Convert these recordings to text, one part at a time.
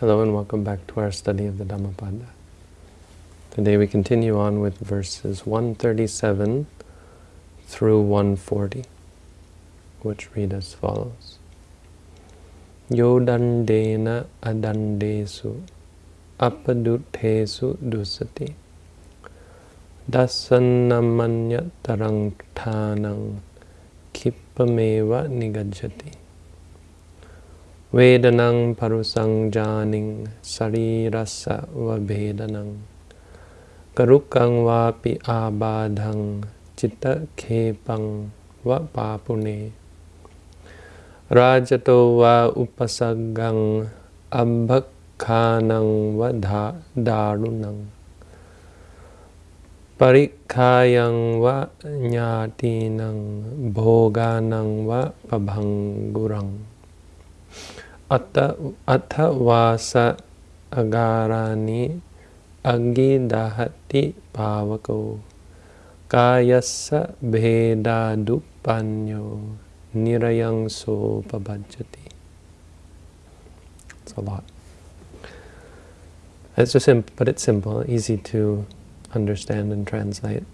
Hello and welcome back to our study of the Dhammapada. Today we continue on with verses 137 through 140, which read as follows. Yodandena adandesu apadutesu dusati dasanamanya tarang kippameva nigajati Vedanang parusang janing sarirasa vabedanang Karukang vapi abadhang chitta khepang va papune Rajato va upasagang ambhakhanang va darunang Parikkayang va nyatinang bhoganang va pabhangurang Atha vasa agarani agidahati pavako kayasa bhedadupanyo nirayang so pabhajati. It's a lot. It's just simple, but it's simple, easy to understand and translate.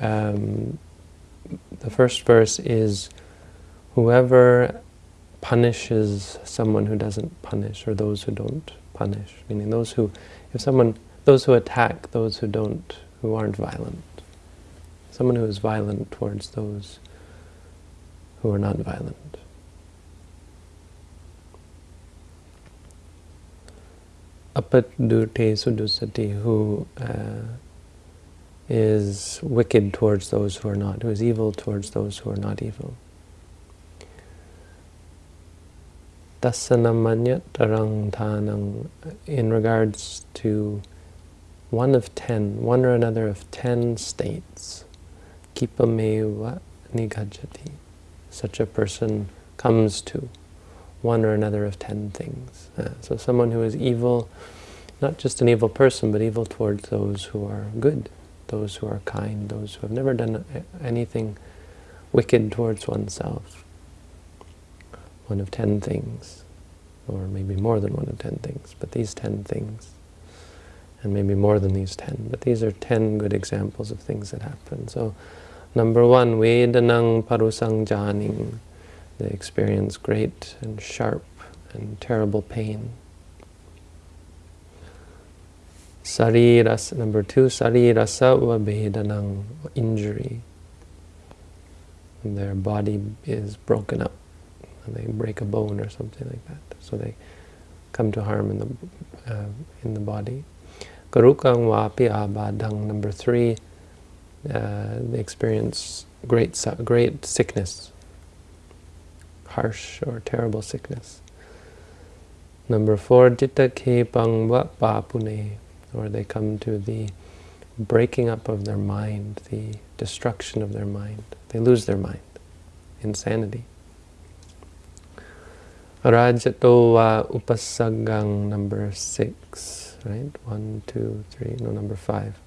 Um, the first verse is, whoever punishes someone who doesn't punish, or those who don't punish. Meaning those who, if someone, those who attack those who don't, who aren't violent. Someone who is violent towards those who are not violent. Apadute sudusati, who uh, is wicked towards those who are not, who is evil towards those who are not evil. Dasanamanya tarang in regards to one of ten, one or another of ten states. Kipameva nigajati. Such a person comes to one or another of ten things. Uh, so someone who is evil, not just an evil person, but evil towards those who are good, those who are kind, those who have never done anything wicked towards oneself one of ten things, or maybe more than one of ten things, but these ten things, and maybe more than these ten, but these are ten good examples of things that happen. So, number one, Vedanang parusang janing, they experience great and sharp and terrible pain. Sariras, number two, sarirasa vabedanang, injury. Their body is broken up they break a bone or something like that. So they come to harm in the uh, in the body. Karukang wapi abadang. Number three, uh, they experience great great sickness, harsh or terrible sickness. Number four, jitta kepang wa papune, or they come to the breaking up of their mind, the destruction of their mind. They lose their mind, insanity. Rajato va upasagang number six, right? One, two, three, no, number five.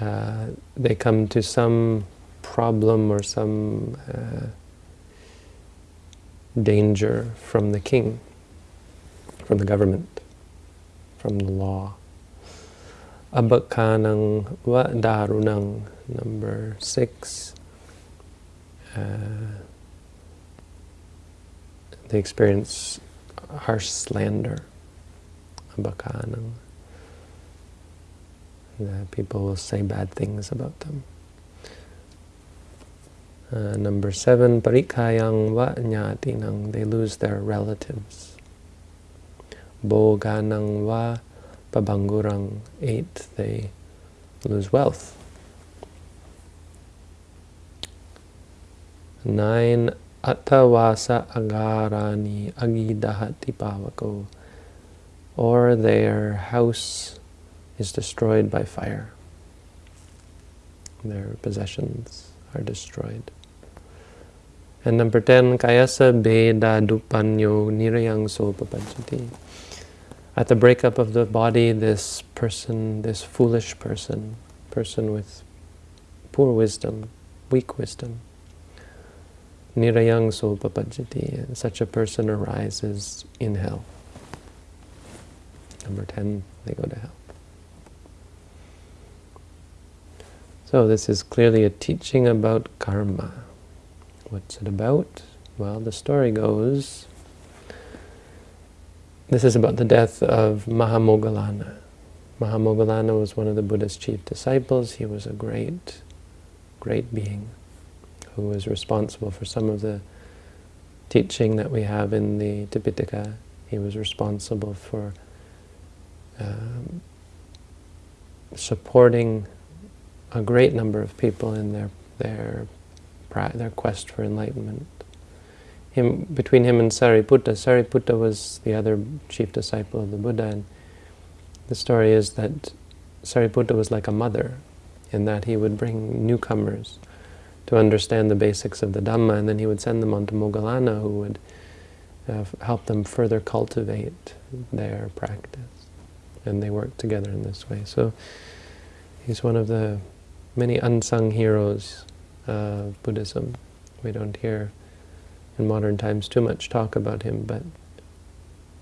Uh, they come to some problem or some uh, danger from the king, from the government, from the law. Abakkanang va darunang, number six. Uh, they experience harsh slander, abakanam. people will say bad things about them. Uh, number seven, parikayang va nyatinang, they lose their relatives. Boganang va pabangurang, eight, they lose wealth. Nine, Attavasa agarani agidahati pavako, or their house is destroyed by fire. Their possessions are destroyed. And number 10, kayasa beda dupanyo nirayang sopapajati. At the breakup of the body, this person, this foolish person, person with poor wisdom, weak wisdom, nirayang sopapajjati. Such a person arises in hell. Number 10, they go to hell. So this is clearly a teaching about karma. What's it about? Well, the story goes, this is about the death of Mahamoggallana. Mahamoggallana was one of the Buddha's chief disciples. He was a great, great being who was responsible for some of the teaching that we have in the Tipitaka. He was responsible for um, supporting a great number of people in their their their quest for enlightenment. Him, between him and Sariputta, Sariputta was the other chief disciple of the Buddha, and the story is that Sariputta was like a mother, in that he would bring newcomers to understand the basics of the Dhamma, and then he would send them on to Moggallana, who would uh, help them further cultivate their practice. And they worked together in this way. So he's one of the many unsung heroes of Buddhism. We don't hear in modern times too much talk about him, but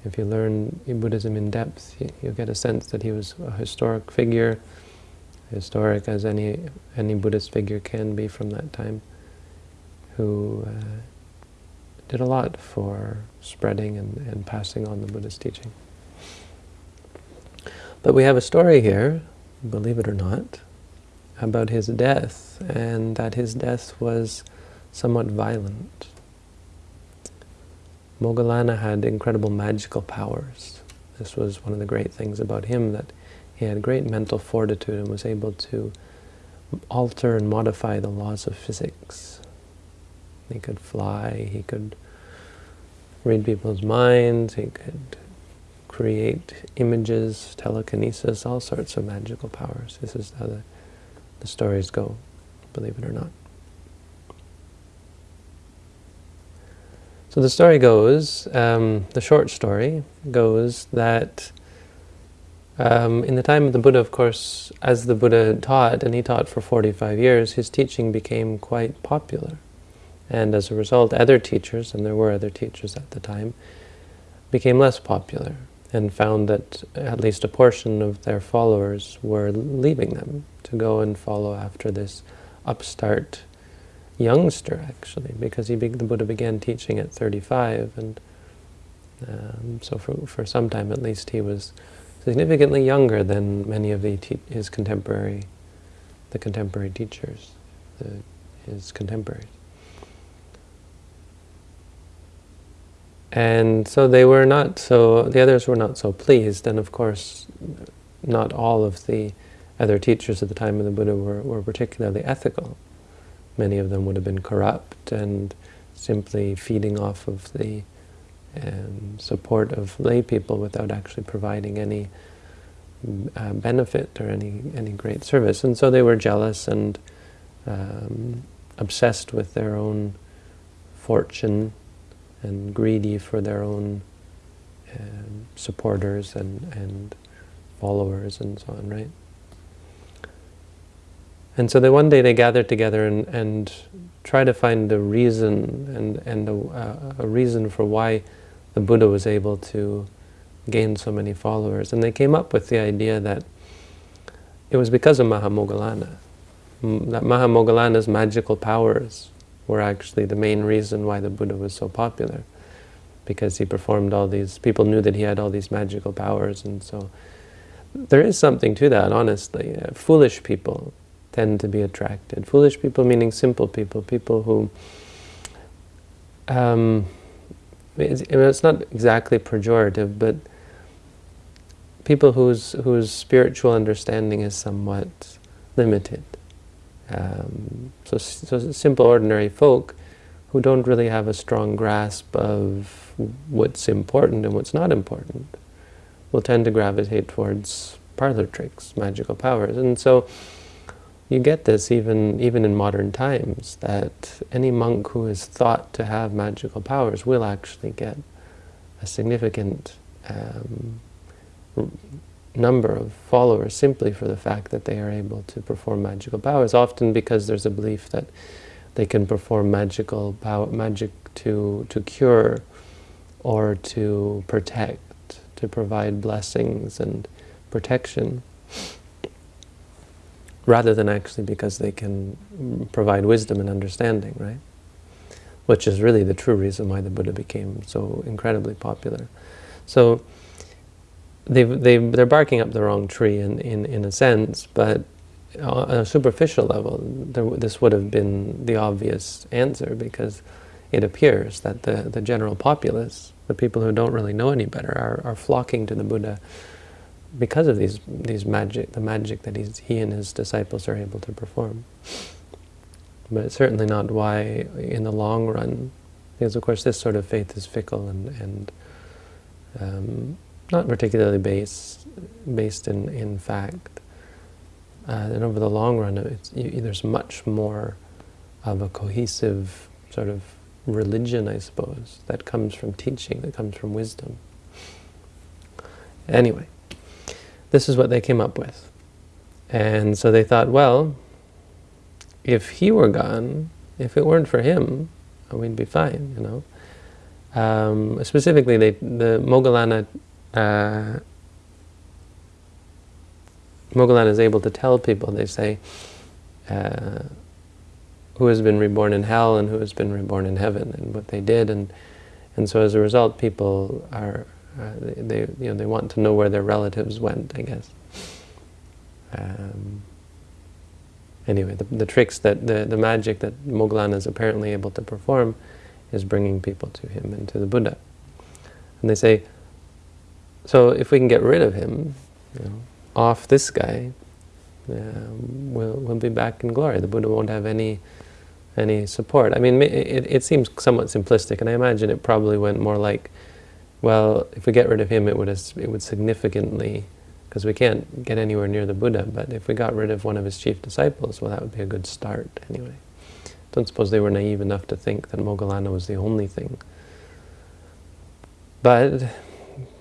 if you learn Buddhism in depth, you, you get a sense that he was a historic figure, historic as any any Buddhist figure can be from that time, who uh, did a lot for spreading and, and passing on the Buddhist teaching. But we have a story here, believe it or not, about his death, and that his death was somewhat violent. Moggallana had incredible magical powers. This was one of the great things about him, that he had great mental fortitude and was able to alter and modify the laws of physics. He could fly, he could read people's minds, he could create images, telekinesis, all sorts of magical powers. This is how the the stories go, believe it or not. So the story goes, um, the short story goes that um, in the time of the Buddha, of course, as the Buddha taught, and he taught for 45 years, his teaching became quite popular. And as a result, other teachers, and there were other teachers at the time, became less popular and found that at least a portion of their followers were leaving them to go and follow after this upstart youngster, actually, because he the Buddha began teaching at 35, and um, so for, for some time at least he was significantly younger than many of his contemporary, the contemporary teachers, the, his contemporaries. And so they were not so, the others were not so pleased, and of course not all of the other teachers at the time of the Buddha were, were particularly ethical. Many of them would have been corrupt and simply feeding off of the um, support of lay people without actually providing any uh, benefit or any, any great service. And so they were jealous and um, obsessed with their own fortune and greedy for their own um, supporters and, and followers and so on, right? And so they, one day they gathered together and, and try to find a reason and, and a, uh, a reason for why the Buddha was able to gain so many followers. And they came up with the idea that it was because of Mahamoggallana, That Mahamoggallana's magical powers were actually the main reason why the Buddha was so popular. Because he performed all these, people knew that he had all these magical powers and so there is something to that, honestly. Uh, foolish people tend to be attracted. Foolish people meaning simple people, people who, um, it's, it's not exactly pejorative, but people whose, whose spiritual understanding is somewhat limited. Um, so, so simple, ordinary folk who don't really have a strong grasp of what's important and what's not important will tend to gravitate towards parlor tricks, magical powers. And so you get this even, even in modern times, that any monk who is thought to have magical powers will actually get a significant um, number of followers simply for the fact that they are able to perform magical powers, often because there's a belief that they can perform magical power, magic to, to cure or to protect, to provide blessings and protection, rather than actually because they can provide wisdom and understanding, right? Which is really the true reason why the Buddha became so incredibly popular. So they they they're barking up the wrong tree in in in a sense, but on a superficial level, there, this would have been the obvious answer because it appears that the the general populace, the people who don't really know any better, are are flocking to the Buddha because of these these magic the magic that he's, he and his disciples are able to perform. But it's certainly not why in the long run, because of course this sort of faith is fickle and and um, not particularly based based in in fact. Uh, and over the long run, you, there's much more of a cohesive sort of religion, I suppose, that comes from teaching, that comes from wisdom. Anyway, this is what they came up with. And so they thought, well, if he were gone, if it weren't for him, we'd be fine, you know. Um, specifically, they, the Moggallana uh, is able to tell people, they say, uh, who has been reborn in hell and who has been reborn in heaven, and what they did, and and so as a result, people are uh, they, you know they want to know where their relatives went, I guess. Um, anyway, the, the tricks that the the magic that Moggallana is apparently able to perform is bringing people to him and to the Buddha, and they say so if we can get rid of him, you know, off this guy, uh, we'll, we'll be back in glory. The Buddha won't have any any support. I mean, it, it seems somewhat simplistic, and I imagine it probably went more like, well, if we get rid of him, it would it would significantly, because we can't get anywhere near the Buddha, but if we got rid of one of his chief disciples, well, that would be a good start anyway. Don't suppose they were naive enough to think that Moggallana was the only thing. But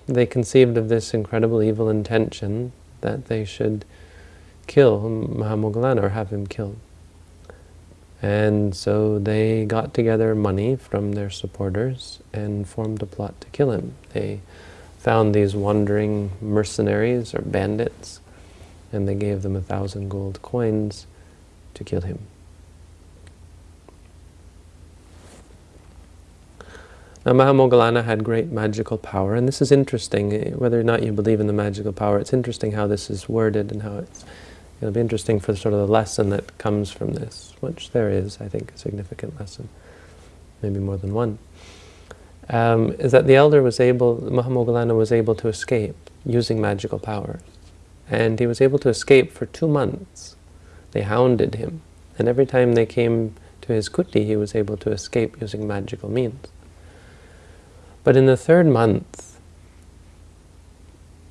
they conceived of this incredible evil intention that they should kill Mahamoggallana or have him killed. And so they got together money from their supporters and formed a plot to kill him. They found these wandering mercenaries or bandits and they gave them a thousand gold coins to kill him. Now, Mahamoggallana had great magical power, and this is interesting, eh, whether or not you believe in the magical power, it's interesting how this is worded and how it's, it'll be interesting for sort of the lesson that comes from this, which there is, I think, a significant lesson, maybe more than one, um, is that the elder was able, Mahamoggallana was able to escape using magical powers. And he was able to escape for two months. They hounded him. And every time they came to his kuti, he was able to escape using magical means. But in the third month,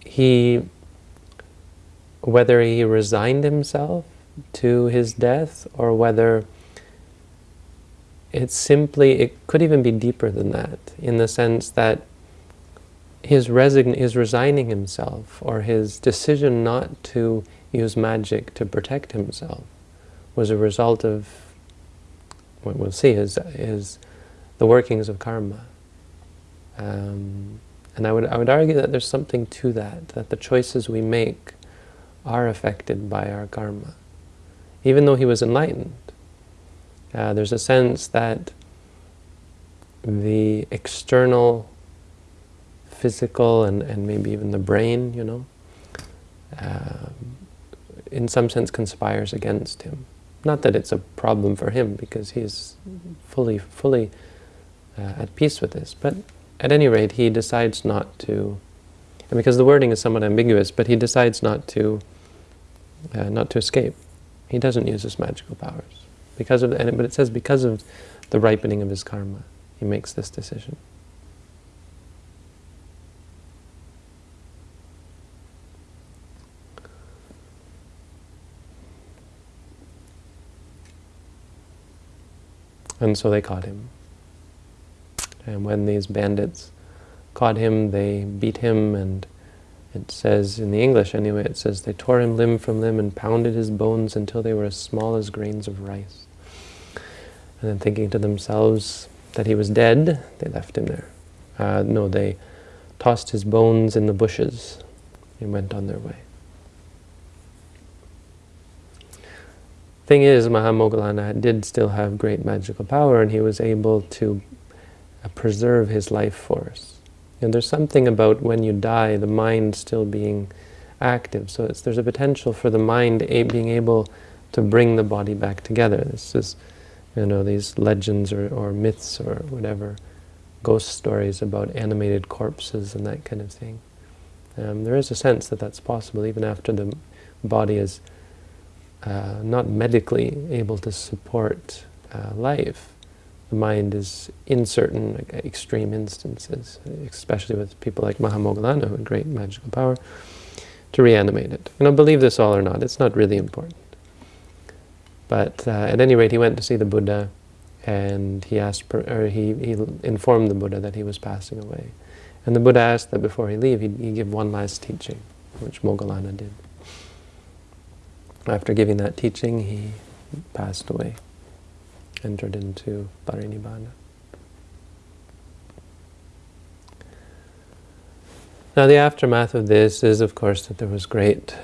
he, whether he resigned himself to his death or whether it's simply, it could even be deeper than that, in the sense that his, resign, his resigning himself or his decision not to use magic to protect himself was a result of what we'll see is, is the workings of karma. Um, and I would, I would argue that there's something to that, that the choices we make are affected by our karma. Even though he was enlightened, uh, there's a sense that the external, physical, and, and maybe even the brain, you know, uh, in some sense conspires against him. Not that it's a problem for him, because he's fully, fully uh, at peace with this, but at any rate, he decides not to, and because the wording is somewhat ambiguous, but he decides not to, uh, not to escape. He doesn't use his magical powers because of, it, but it says because of the ripening of his karma, he makes this decision. And so they caught him. And when these bandits caught him, they beat him, and it says, in the English anyway, it says, they tore him limb from limb and pounded his bones until they were as small as grains of rice. And then thinking to themselves that he was dead, they left him there. Uh, no, they tossed his bones in the bushes and went on their way. Thing is, Mahamoggallana did still have great magical power and he was able to preserve his life force. And there's something about when you die, the mind still being active. So there's a potential for the mind being able to bring the body back together. This is, you know, these legends or, or myths or whatever, ghost stories about animated corpses and that kind of thing. Um, there is a sense that that's possible even after the body is uh, not medically able to support uh, life. Mind is, in certain extreme instances, especially with people like Mahamoggallana who had great magical power, to reanimate it. You know, believe this all or not, it's not really important. But uh, at any rate, he went to see the Buddha, and he asked, per, or he, he informed the Buddha that he was passing away. And the Buddha asked that before he leave, he, give one last teaching, which Moggallana did. After giving that teaching, he passed away, entered into Parinibbana. Now the aftermath of this is, of course, that there was great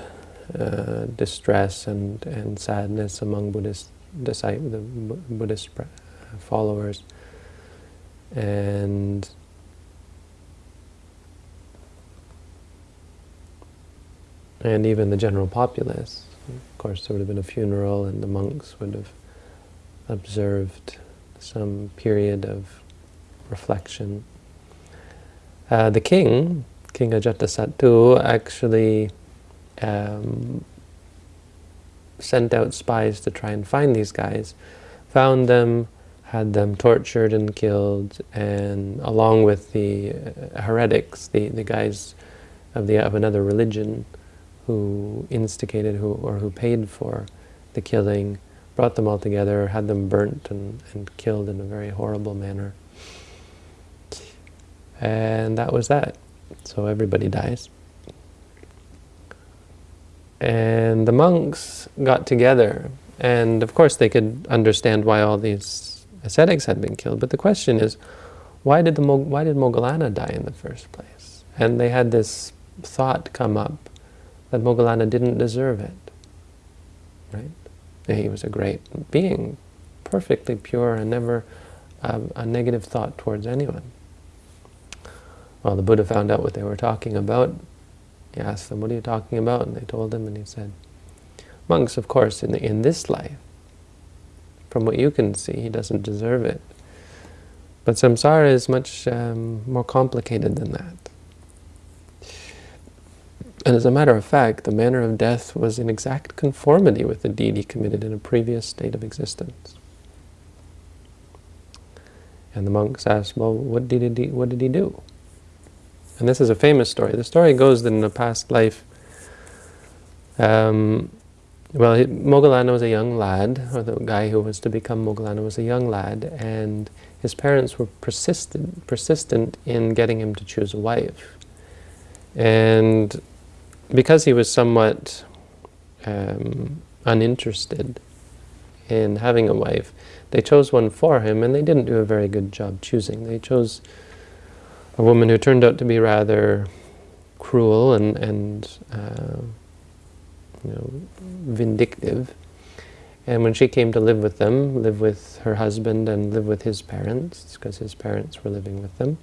uh, distress and, and sadness among Buddhist disciples, the Buddhist followers, and and even the general populace. Of course, there would have been a funeral and the monks would have observed some period of reflection. Uh, the king, King Ajatasattu, actually um, sent out spies to try and find these guys, found them, had them tortured and killed, and along with the uh, heretics, the, the guys of, the, of another religion, who instigated who or who paid for the killing, brought them all together, had them burnt and, and killed in a very horrible manner. And that was that. So everybody dies. And the monks got together, and of course they could understand why all these ascetics had been killed, but the question is, why did, the, why did Moggallana die in the first place? And they had this thought come up that Moggallana didn't deserve it. Right? He was a great being, perfectly pure and never um, a negative thought towards anyone. Well, the Buddha found out what they were talking about. He asked them, what are you talking about? And they told him, and he said, monks, of course, in, the, in this life, from what you can see, he doesn't deserve it. But samsara is much um, more complicated than that. And as a matter of fact, the manner of death was in exact conformity with the deed he committed in a previous state of existence. And the monks asked, well, what did he, what did he do? And this is a famous story. The story goes that in a past life, um, well, Moggallana was a young lad, or the guy who was to become Moggallana was a young lad, and his parents were persistent, persistent in getting him to choose a wife. And because he was somewhat um, uninterested in having a wife, they chose one for him, and they didn't do a very good job choosing. They chose a woman who turned out to be rather cruel and, and uh, you know, vindictive. And when she came to live with them, live with her husband and live with his parents, because his parents were living with them,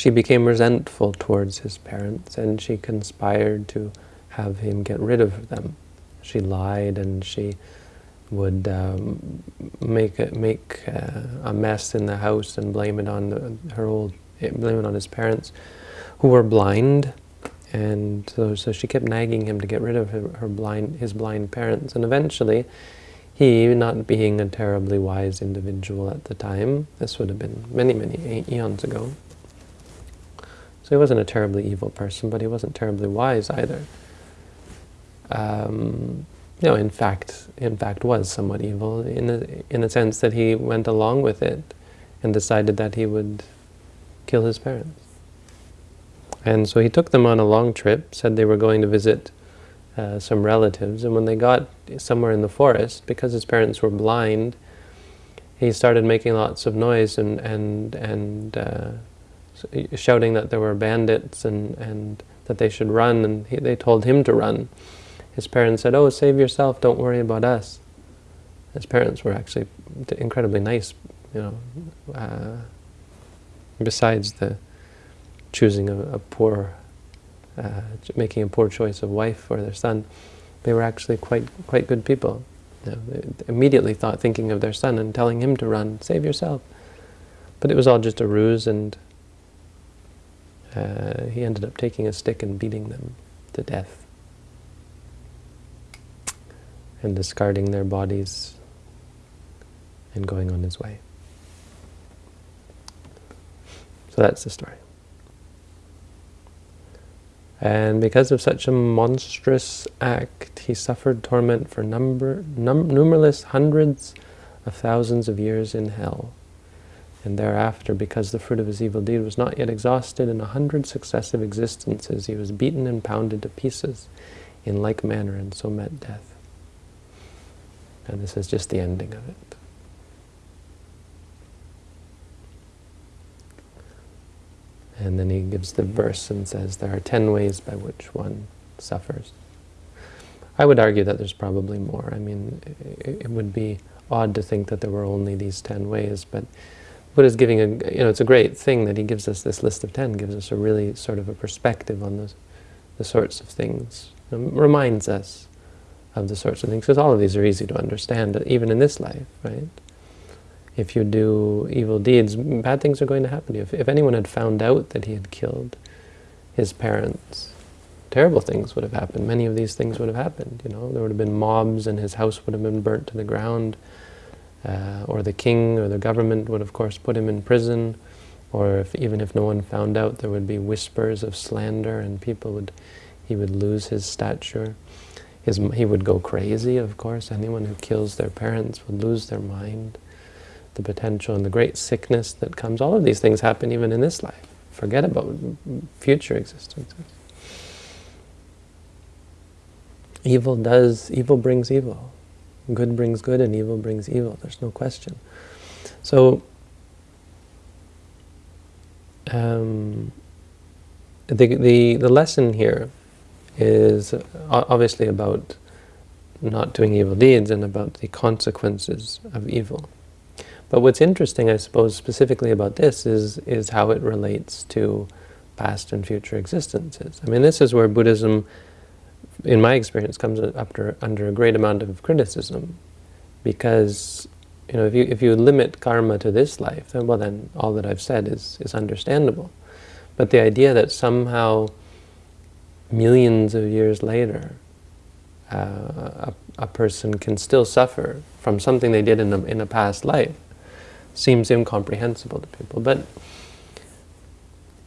she became resentful towards his parents and she conspired to have him get rid of them. She lied and she would um, make a, make uh, a mess in the house and blame it on the, her old blame it on his parents, who were blind, and so, so she kept nagging him to get rid of her, her blind his blind parents, and eventually, he, not being a terribly wise individual at the time, this would have been many many eons ago, so he wasn't a terribly evil person, but he wasn't terribly wise either. Um, know, in fact, in fact, was somewhat evil in the in the sense that he went along with it and decided that he would kill his parents. And so he took them on a long trip. Said they were going to visit uh, some relatives, and when they got somewhere in the forest, because his parents were blind, he started making lots of noise and and and uh, shouting that there were bandits and and that they should run, and he, they told him to run. His parents said, "Oh, save yourself! Don't worry about us." His parents were actually incredibly nice, you know. Uh, besides the choosing a, a poor, uh, making a poor choice of wife for their son, they were actually quite quite good people. You know, they immediately thought, thinking of their son and telling him to run, save yourself. But it was all just a ruse, and uh, he ended up taking a stick and beating them to death, and discarding their bodies and going on his way. So that's the story. And because of such a monstrous act, he suffered torment for number, num numberless hundreds of thousands of years in hell. And thereafter, because the fruit of his evil deed was not yet exhausted, in a hundred successive existences he was beaten and pounded to pieces in like manner, and so met death. And this is just the ending of it. And then he gives the verse and says, there are ten ways by which one suffers. I would argue that there's probably more. I mean, it, would be odd to think that there were only these ten ways, but Buddha's giving a, you know, it's a great thing that he gives us this list of ten, gives us a really sort of a perspective on the, the sorts of things, um, reminds us of the sorts of things, because all of these are easy to understand, uh, even in this life, right? if you do evil deeds, bad things are going to happen to you. If, if anyone had found out that he had killed his parents, terrible things would have happened. Many of these things would have happened. You know, there would have been mobs, and his house would have been burnt to the ground, uh, or the king or the government would, of course, put him in prison. Or if, even if no one found out, there would be whispers of slander, and people would, he would lose his stature. His, he would go crazy, of course. Anyone who kills their parents would lose their mind the potential and the great sickness that comes. All of these things happen even in this life. Forget about future existences. Evil does, evil brings evil. Good brings good and evil brings evil. There's no question. So, um, the, the, the lesson here is obviously about not doing evil deeds and about the consequences of evil. But what's interesting, I suppose, specifically about this is, is how it relates to past and future existences. I mean, this is where Buddhism, in my experience, comes under, under a great amount of criticism. Because, you know, if you, if you limit karma to this life, then, well, then all that I've said is, is understandable. But the idea that somehow millions of years later, uh, a, a person can still suffer from something they did in a, in a past life, seems incomprehensible to people. But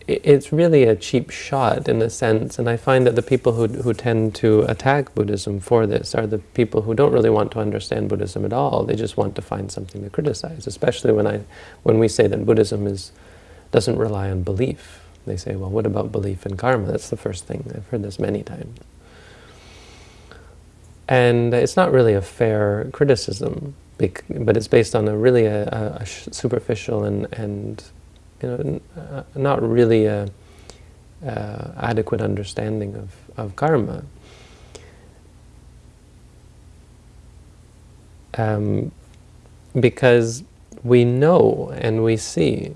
it's really a cheap shot in a sense, and I find that the people who, who tend to attack Buddhism for this are the people who don't really want to understand Buddhism at all. They just want to find something to criticize, especially when, I, when we say that Buddhism is, doesn't rely on belief. They say, well, what about belief in karma? That's the first thing. I've heard this many times. And it's not really a fair criticism but it's based on a really a, a superficial and, and you know, uh, not really a, uh, adequate understanding of, of karma. Um, because we know and we see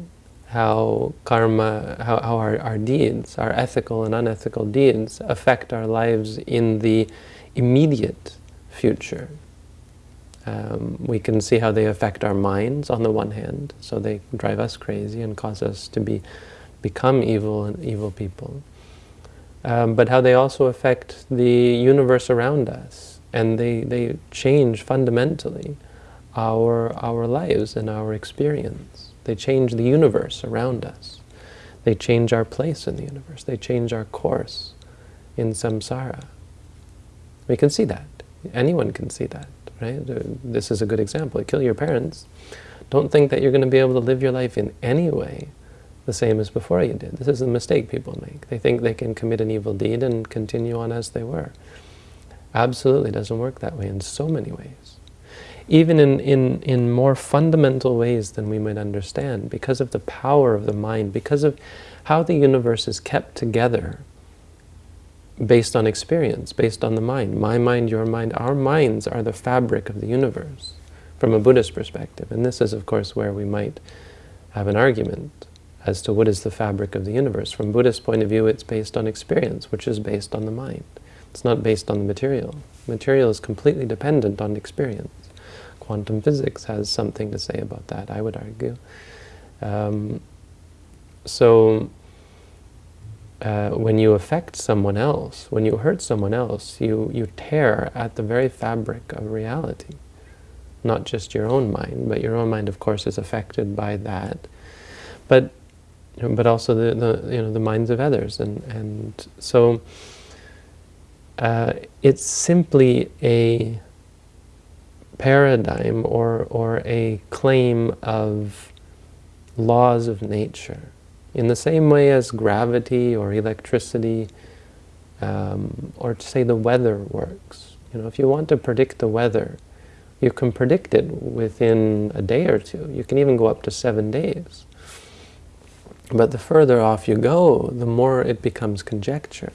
how karma, how, how our, our deeds, our ethical and unethical deeds affect our lives in the immediate future. Um, we can see how they affect our minds on the one hand, so they drive us crazy and cause us to be become evil and evil people. Um, but how they also affect the universe around us, and they, they change fundamentally our, our lives and our experience. They change the universe around us. They change our place in the universe. They change our course in samsara. We can see that. Anyone can see that right? This is a good example. Kill your parents. Don't think that you're going to be able to live your life in any way the same as before you did. This is a mistake people make. They think they can commit an evil deed and continue on as they were. Absolutely doesn't work that way in so many ways. even in, in, in more fundamental ways than we might understand, because of the power of the mind, because of how the universe is kept together based on experience, based on the mind. My mind, your mind, our minds are the fabric of the universe from a Buddhist perspective. And this is, of course, where we might have an argument as to what is the fabric of the universe. From Buddhist point of view, it's based on experience, which is based on the mind. It's not based on the material. Material is completely dependent on experience. Quantum physics has something to say about that, I would argue. Um, so uh, when you affect someone else, when you hurt someone else, you, you tear at the very fabric of reality. Not just your own mind, but your own mind, of course, is affected by that. But, but also the, the, you know, the minds of others. And, and so uh, it's simply a paradigm or, or a claim of laws of nature in the same way as gravity or electricity, um, or to say the weather works. You know, if you want to predict the weather, you can predict it within a day or two. You can even go up to seven days. But the further off you go, the more it becomes conjecture.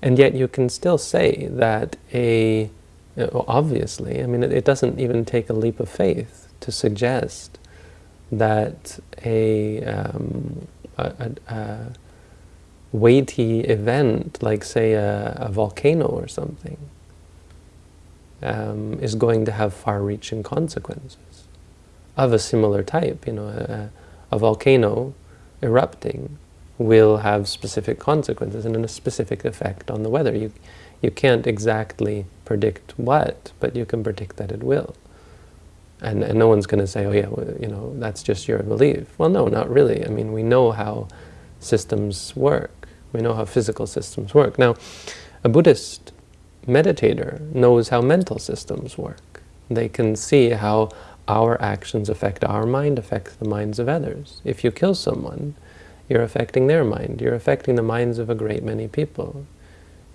And yet you can still say that a, obviously, I mean, it, it doesn't even take a leap of faith to suggest that a, um, a, a, weighty event, like say a, a volcano or something, um, is going to have far-reaching consequences of a similar type. You know, a, a, volcano erupting will have specific consequences and a specific effect on the weather. You, you can't exactly predict what, but you can predict that it will. And, and no one's going to say, oh yeah, well, you know, that's just your belief. Well, no, not really. I mean, we know how systems work. We know how physical systems work. Now, a Buddhist meditator knows how mental systems work. They can see how our actions affect our mind, affect the minds of others. If you kill someone, you're affecting their mind. You're affecting the minds of a great many people.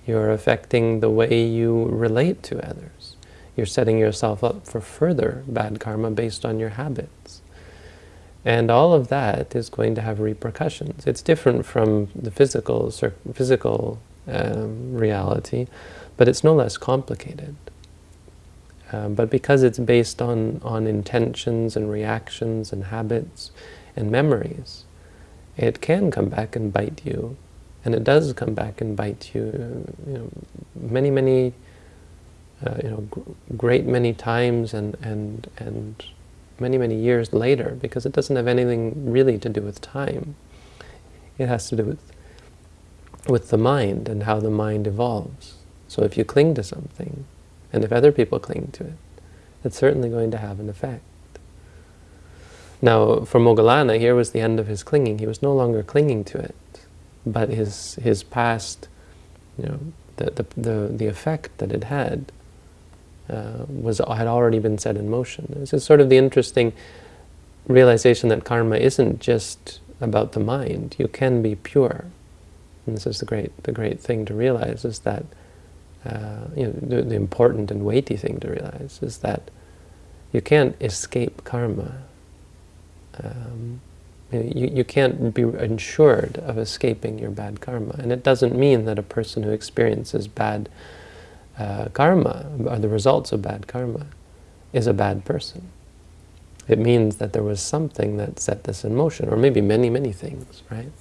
You're affecting the way you relate to others you're setting yourself up for further bad karma based on your habits. And all of that is going to have repercussions. It's different from the physical, physical um, reality, but it's no less complicated. Um, but because it's based on, on intentions and reactions and habits and memories, it can come back and bite you. And it does come back and bite you, you know, many, many uh, you know, great many times and, and, and many, many years later, because it doesn't have anything really to do with time. It has to do with, with the mind and how the mind evolves. So if you cling to something, and if other people cling to it, it's certainly going to have an effect. Now, for Moggallana, here was the end of his clinging. He was no longer clinging to it, but his, his past, you know, the, the, the, the effect that it had uh, was had already been set in motion. This is sort of the interesting realization that karma isn't just about the mind. You can be pure. And this is the great, the great thing to realize is that, uh, you know, the, the, important and weighty thing to realize is that you can't escape karma. Um, you, you can't be ensured of escaping your bad karma. And it doesn't mean that a person who experiences bad uh, karma, or the results of bad karma, is a bad person. It means that there was something that set this in motion, or maybe many, many things, right?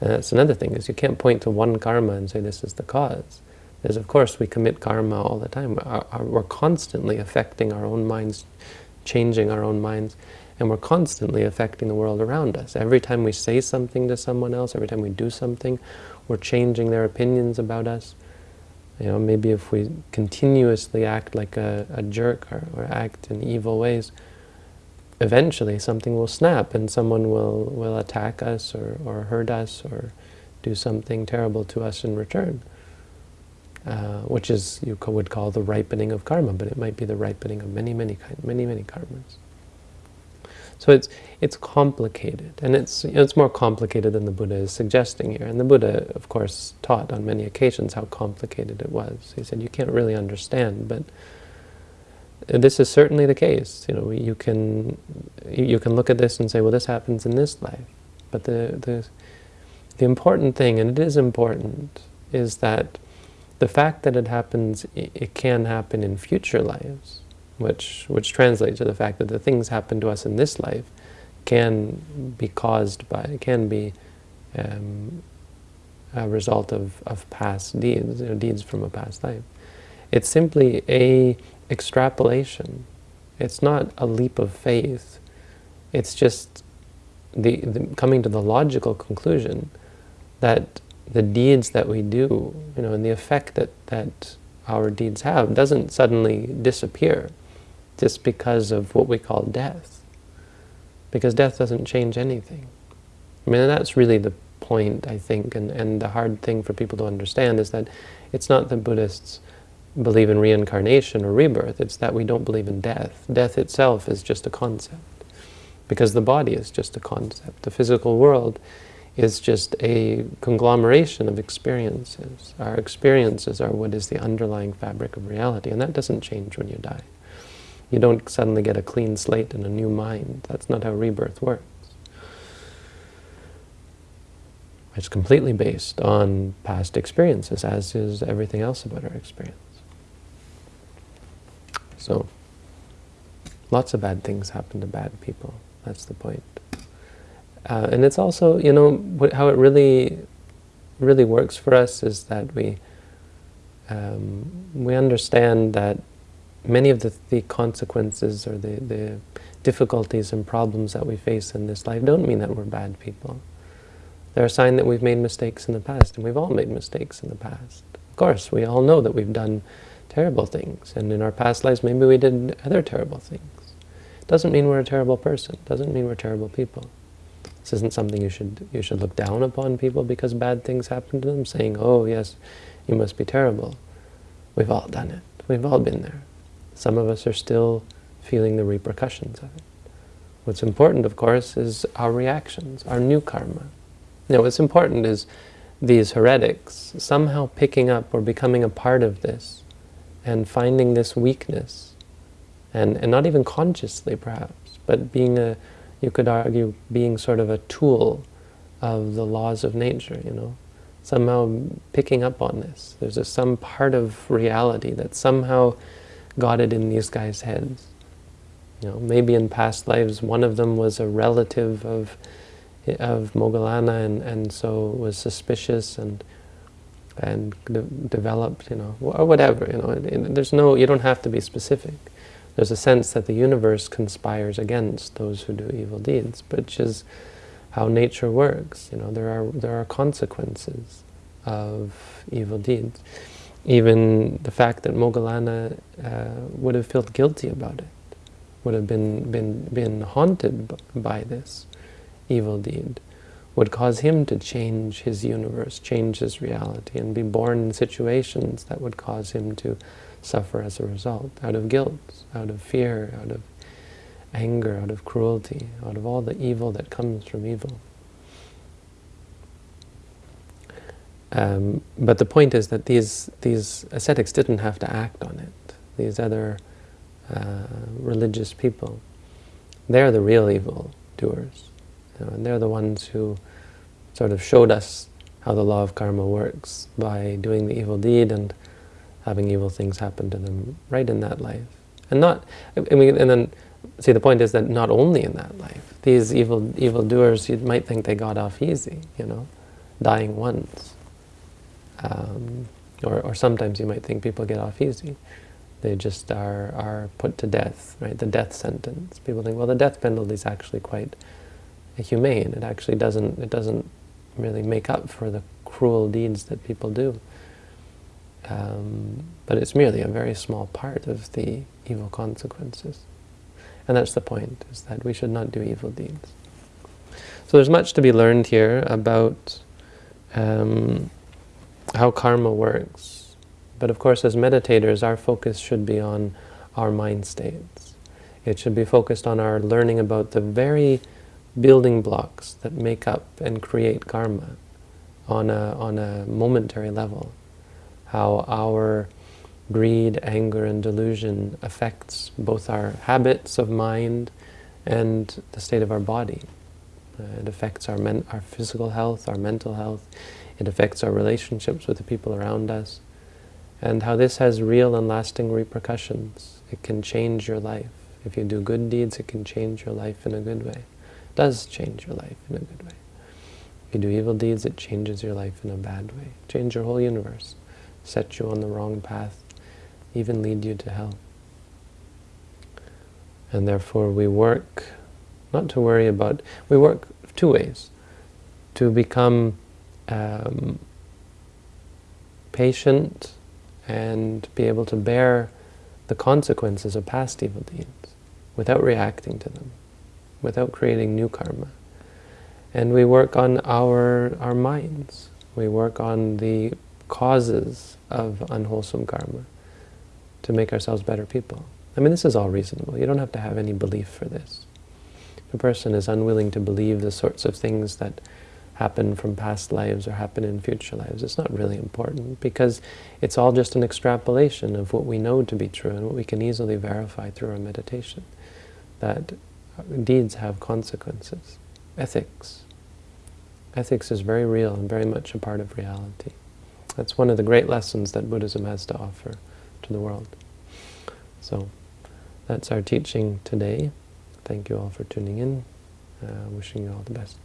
And that's another thing, is you can't point to one karma and say this is the cause. Because of course we commit karma all the time. We're constantly affecting our own minds, changing our own minds, and we're constantly affecting the world around us. Every time we say something to someone else, every time we do something, we're changing their opinions about us. You know, maybe if we continuously act like a, a jerk or, or act in evil ways, eventually something will snap and someone will, will attack us or, or hurt us or do something terrible to us in return. Uh, which is, you would call the ripening of karma, but it might be the ripening of many, many, kind, many, many karmas. So it's it's complicated, and it's you know, it's more complicated than the Buddha is suggesting here. And the Buddha, of course, taught on many occasions how complicated it was. He said you can't really understand, but this is certainly the case. You know, you can you can look at this and say, well, this happens in this life. But the the the important thing, and it is important, is that the fact that it happens, it can happen in future lives, which which translates to the fact that the things happen to us in this life can be caused by, can be um, a result of, of past deeds, you know, deeds from a past life. It's simply a extrapolation. It's not a leap of faith. It's just the, the, coming to the logical conclusion that the deeds that we do, you know, and the effect that, that our deeds have doesn't suddenly disappear just because of what we call death. Because death doesn't change anything. I mean, that's really the point, I think, and, and the hard thing for people to understand is that it's not that Buddhists believe in reincarnation or rebirth, it's that we don't believe in death. Death itself is just a concept, because the body is just a concept. The physical world is just a conglomeration of experiences. Our experiences are what is the underlying fabric of reality, and that doesn't change when you die. You don't suddenly get a clean slate and a new mind. That's not how rebirth works. It's completely based on past experiences, as is everything else about our experience. So, lots of bad things happen to bad people. That's the point. Uh, and it's also, you know, how it really, really works for us is that we, um, we understand that many of the, the consequences or the, the difficulties and problems that we face in this life don't mean that we're bad people. They're a sign that we've made mistakes in the past, and we've all made mistakes in the past. Of course, we all know that we've done terrible things. And in our past lives, maybe we did other terrible things. Doesn't mean we're a terrible person. Doesn't mean we're terrible people. This isn't something you should you should look down upon people because bad things happen to them, saying, oh yes, you must be terrible. We've all done it. We've all been there. Some of us are still feeling the repercussions of it. What's important, of course, is our reactions, our new karma. Now, what's important is these heretics somehow picking up or becoming a part of this and finding this weakness, and, and not even consciously perhaps, but being a, you could argue, being sort of a tool of the laws of nature, you know, somehow picking up on this. There's a, some part of reality that somehow got it in these guys' heads. You know, maybe in past lives one of them was a relative of of Moggallana and, and so was suspicious and and de developed, you know, or whatever, you know. There's no, you don't have to be specific. There's a sense that the universe conspires against those who do evil deeds, which is how nature works. You know, there are there are consequences of evil deeds. Even the fact that Moggallana uh, would have felt guilty about it, would have been been been haunted by this evil deed, would cause him to change his universe, change his reality, and be born in situations that would cause him to suffer as a result, out of guilt, out of fear, out of anger, out of cruelty, out of all the evil that comes from evil. Um, but the point is that these, these ascetics didn't have to act on it. These other uh, religious people, they're the real evil doers. You know, and they're the ones who sort of showed us how the law of karma works by doing the evil deed and having evil things happen to them right in that life. And not, I mean, and then, see, the point is that not only in that life. These evil evil doers, you might think they got off easy, you know, dying once. Um, or, or sometimes you might think people get off easy. They just are, are put to death, right? The death sentence. People think, well, the death penalty is actually quite humane. It actually doesn't, it doesn't really make up for the cruel deeds that people do. Um, but it's merely a very small part of the evil consequences. And that's the point, is that we should not do evil deeds. So there's much to be learned here about um, how karma works. But of course, as meditators, our focus should be on our mind states. It should be focused on our learning about the very building blocks that make up and create karma on a, on a momentary level. How our greed, anger, and delusion affects both our habits of mind and the state of our body. Uh, it affects our, our physical health, our mental health. It affects our relationships with the people around us. And how this has real and lasting repercussions. It can change your life. If you do good deeds, it can change your life in a good way. It does change your life in a good way. If you do evil deeds, it changes your life in a bad way. Change your whole universe. Set you on the wrong path. Even lead you to hell. And therefore we work, not to worry about, we work two ways. To become um, patient and be able to bear the consequences of past evil deeds without reacting to them, without creating new karma. And we work on our, our minds. We work on the causes of unwholesome karma to make ourselves better people. I mean, this is all reasonable. You don't have to have any belief for this. If a person is unwilling to believe the sorts of things that happen from past lives or happen in future lives, it's not really important because it's all just an extrapolation of what we know to be true and what we can easily verify through our meditation, that deeds have consequences. Ethics. Ethics is very real and very much a part of reality. That's one of the great lessons that Buddhism has to offer to the world. So, that's our teaching today. Thank you all for tuning in. Uh, wishing you all the best.